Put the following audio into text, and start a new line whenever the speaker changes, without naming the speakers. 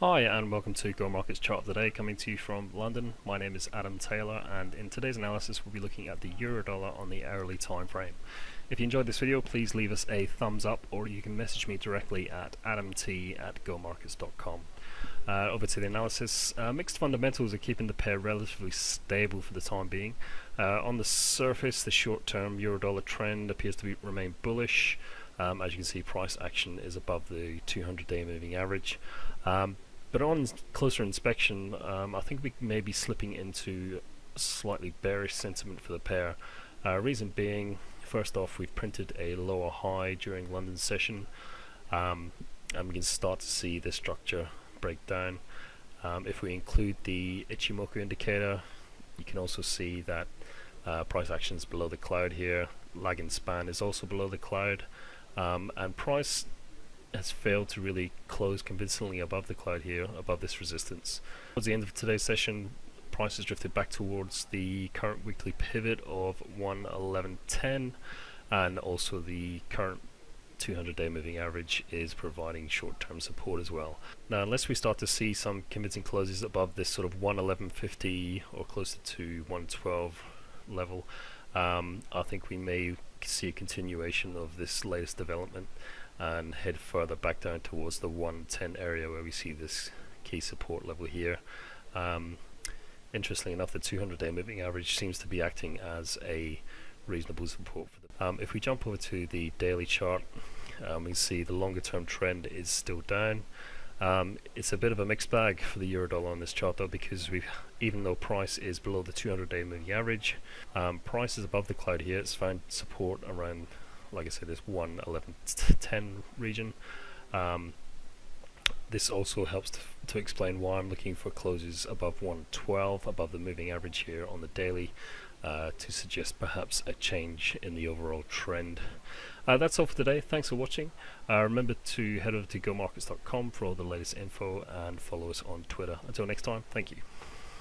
Hi and welcome to Go Markets Chart of the Day coming to you from London. My name is Adam Taylor and in today's analysis we'll be looking at the euro dollar on the hourly time frame. If you enjoyed this video please leave us a thumbs up or you can message me directly at adamt at gomarkets.com. Uh, over to the analysis, uh, mixed fundamentals are keeping the pair relatively stable for the time being. Uh, on the surface the short term euro dollar trend appears to be, remain bullish. Um, as you can see price action is above the 200 day moving average. Um, but on closer inspection, um, I think we may be slipping into slightly bearish sentiment for the pair. Uh, reason being, first off, we've printed a lower high during London session, um, and we can start to see the structure break down. Um, if we include the Ichimoku indicator, you can also see that uh, price action is below the cloud here. Lagging span is also below the cloud, um, and price has failed to really close convincingly above the cloud here, above this resistance. Towards the end of today's session, prices drifted back towards the current weekly pivot of 111.10 and also the current 200 day moving average is providing short-term support as well. Now unless we start to see some convincing closes above this sort of 111.50 or closer to 112 level, um, I think we may see a continuation of this latest development and head further back down towards the 110 area where we see this key support level here. Um, interestingly enough, the 200 day moving average seems to be acting as a reasonable support. For the um, if we jump over to the daily chart, um, we see the longer term trend is still down. Um, it's a bit of a mixed bag for the euro dollar on this chart though because we even though price is below the 200 day moving average, um, price is above the cloud here, it's found support around like I said, this 1, 11, 10 region. Um, this also helps to, to, explain why I'm looking for closes above 112, above the moving average here on the daily, uh, to suggest perhaps a change in the overall trend. Uh, that's all for today. Thanks for watching. Uh, remember to head over to gomarkets.com for all the latest info and follow us on Twitter. Until next time, thank you.